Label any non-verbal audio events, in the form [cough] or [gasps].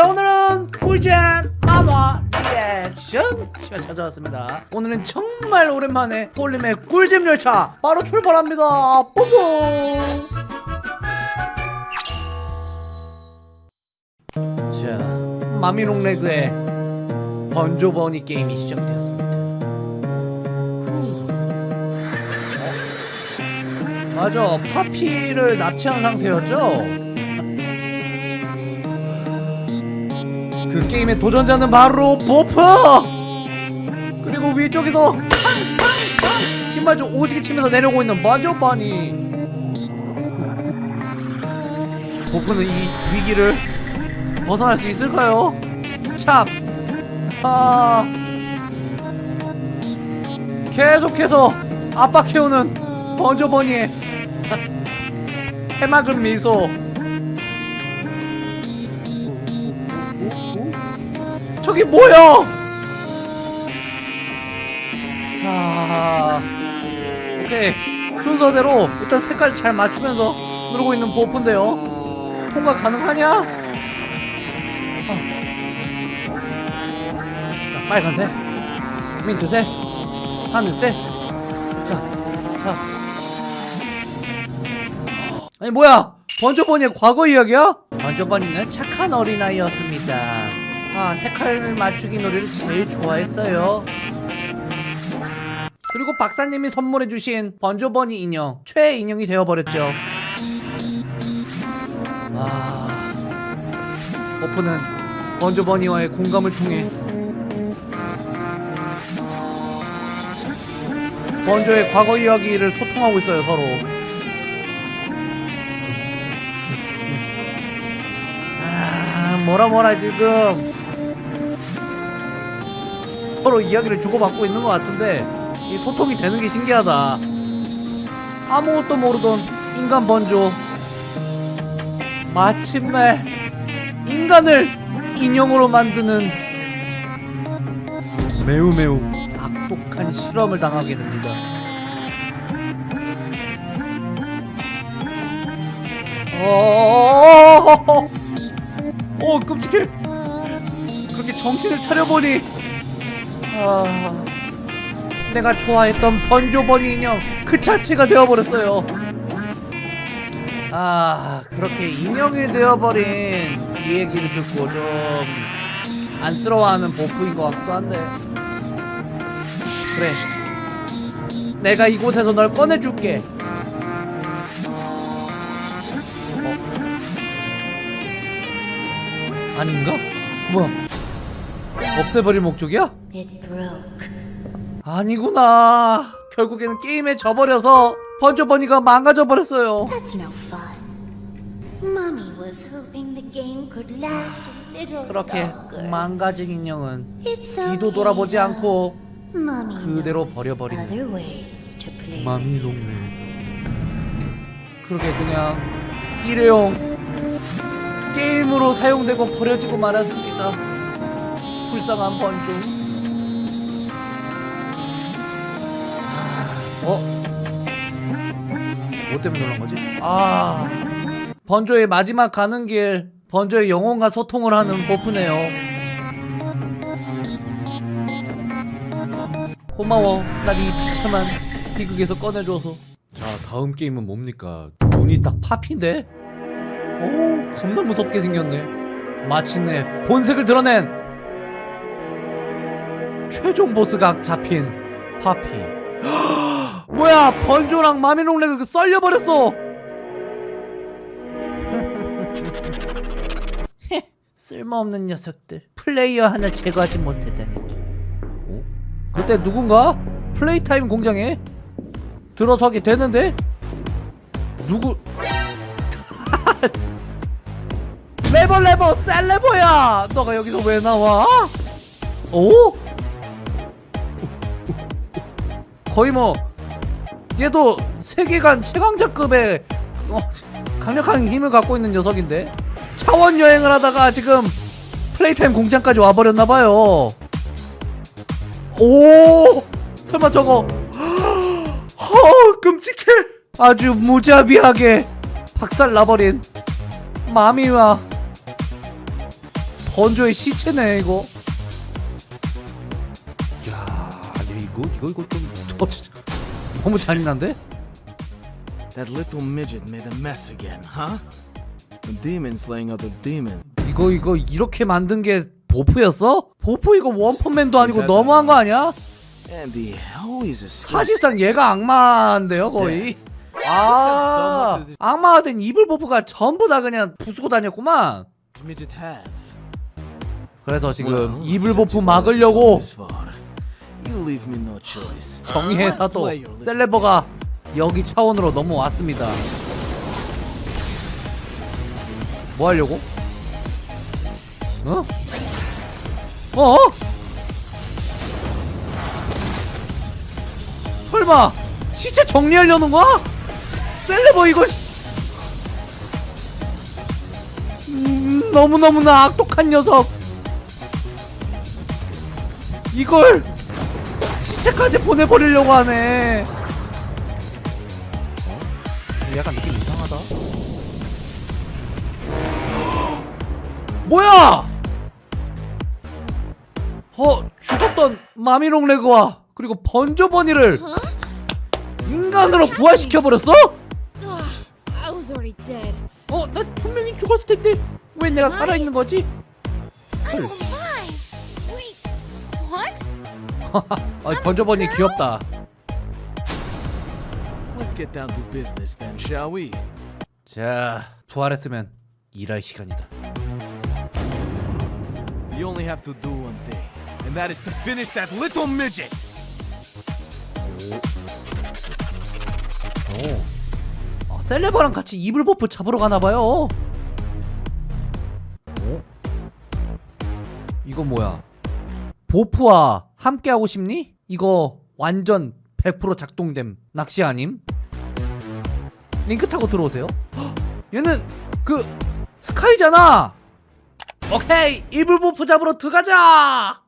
자 오늘은 꿀잼 만화 리액션 시간 찾아왔습니다 오늘은 정말 오랜만에 폴림의 꿀잼 열차 바로 출발합니다 뽀뽀 자 마미롱 레그의 번조버니 게임이 시작되었습니다 후. 어? 맞아 파피를 납치한 상태였죠? 그 게임의 도전자는 바로 보프! 그리고 위쪽에서 신발 좀 오지게 치면서 내려오고 있는 번조버니 보프는 이 위기를 벗어날 수 있을까요? 참! 아... 계속해서 압박해오는 번조버니의 [laughs] 해맑은 미소 저기 뭐야? 자, 오케이 순서대로 일단 색깔 잘 맞추면서 누르고 있는 보프인데요. 통과 가능하냐? 아. 자, 빨간색, 민트색, 하늘색. 자, 자. 아니 뭐야? 번조버니의 과거 이야기야? 번조버니는 착한 어린아이였습니다. 아 색깔 맞추기 놀이를 제일 좋아했어요. 그리고 박사님이 선물해주신 번조버니 인형 최애 인형이 되어버렸죠. 아 버프는 번조버니와의 공감을 통해 번조의 과거 이야기를 소통하고 있어요 서로. 아 뭐라 뭐라 지금 서로 이야기를 주고받고 있는 것 같은데 이 소통이 되는 게 신기하다 아무것도 모르던 인간 번조 마침내 인간을 인형으로 만드는 매우 매우 악독한 실험을 당하게 됩니다 어, 어, 끔찍해. 그렇게 정신을 차려보니 아... 내가 좋아했던 번조버니 인형 그 자체가 되어버렸어요 아 그렇게 인형이 되어버린 이 얘기를 듣고 좀 안쓰러워하는 보프인 것 같기도 한데 그래 내가 이곳에서 널 꺼내줄게 어? 아닌가? 뭐야 없애버릴 목적이야? It broke. 아니구나 결국에는 게임에 져버려서 번져버니가 망가져버렸어요 그렇게. 망가진 인형은 뒤도 돌아보지. 않고 그대로 to play. 마미롱네 그렇게 그냥 일회용 게임으로 사용되고 버려지고 말았습니다 불쌍한 번조 어? 뭐 때문에 놀란 거지? 아 번조의 마지막 가는 길 번조의 영혼과 소통을 하는 보프네요 고마워 날이 비참한 비극에서 꺼내줘서 자 다음 게임은 뭡니까 눈이 딱 파피인데? 오 겁나 무섭게 생겼네 마침내 본색을 드러낸 최종 보스가 잡힌 파피 뭐야 번조랑 마미롱레그 썰려버렸어 [laughs] 쓸모없는 녀석들 플레이어 하나 제거하지 못했다니 어? 그때 누군가 플레이타임 공장에 들어서게 되는데 누구 [laughs] 레버 레버 셀레버야 너가 여기서 왜 나와? 오? 거의 뭐 얘도 세계관 최강자급의 어, 강력한 힘을 갖고 있는 녀석인데? 차원 여행을 하다가 지금 플레이타임 공장까지 와버렸나봐요. 오! 설마 저거 [gasps] 허 끔찍해! 아주 무자비하게 박살 나버린 마미와 번조의 시체네 이거. 야 이거 이거 이거 좀 너무 잔인한데? That little midget made a mess again, huh? A demon slaying other demons. 이거 이거 이렇게 만든 게 보프였어? 보프 이거 원펀맨도 아니고 너무한 거 아니야? And he always asleep. 사실상 얘가 악마인데요 거의 아 악마가 된 이블 보프가 전부 다 그냥 부수고 다녔구만? 그래서 지금 이블 보프 막으려고 정의의 사도 셀레버가 여기 차원으로 넘어왔습니다 뭐 하려고? 어? 어? 설마 시체 정리하려는 거야? 셀레버 이거 음, 너무너무나 악독한 녀석 이걸 시체까지 보내버리려고 하네 어? 약간 느낌 이상하다 뭐야 어 죽었던 마미롱 레그와 그리고 번조버니를 인간으로 부활시켜버렸어? Ugh, I was already dead. 어? 나 분명히 죽었을 텐데 왜 내가 살아있는 거지? What? 아 번조버니 귀엽다 Let's get down to business then, shall we? 자 부활했으면 일할 시간이다 You only have to do one thing, and that is to finish that little midget. 오. 아, 셀레버랑 같이 이블 버프 잡으러 가나 봐요. 어? 이거 뭐야? 보프와 함께 하고 싶니? 이거 완전 100% 작동됨 낚시 아님? 링크 타고 들어오세요. 헉, [gasps] 얘는 그 스카이잖아. 오케이 이블 보프 잡으러 들어가자.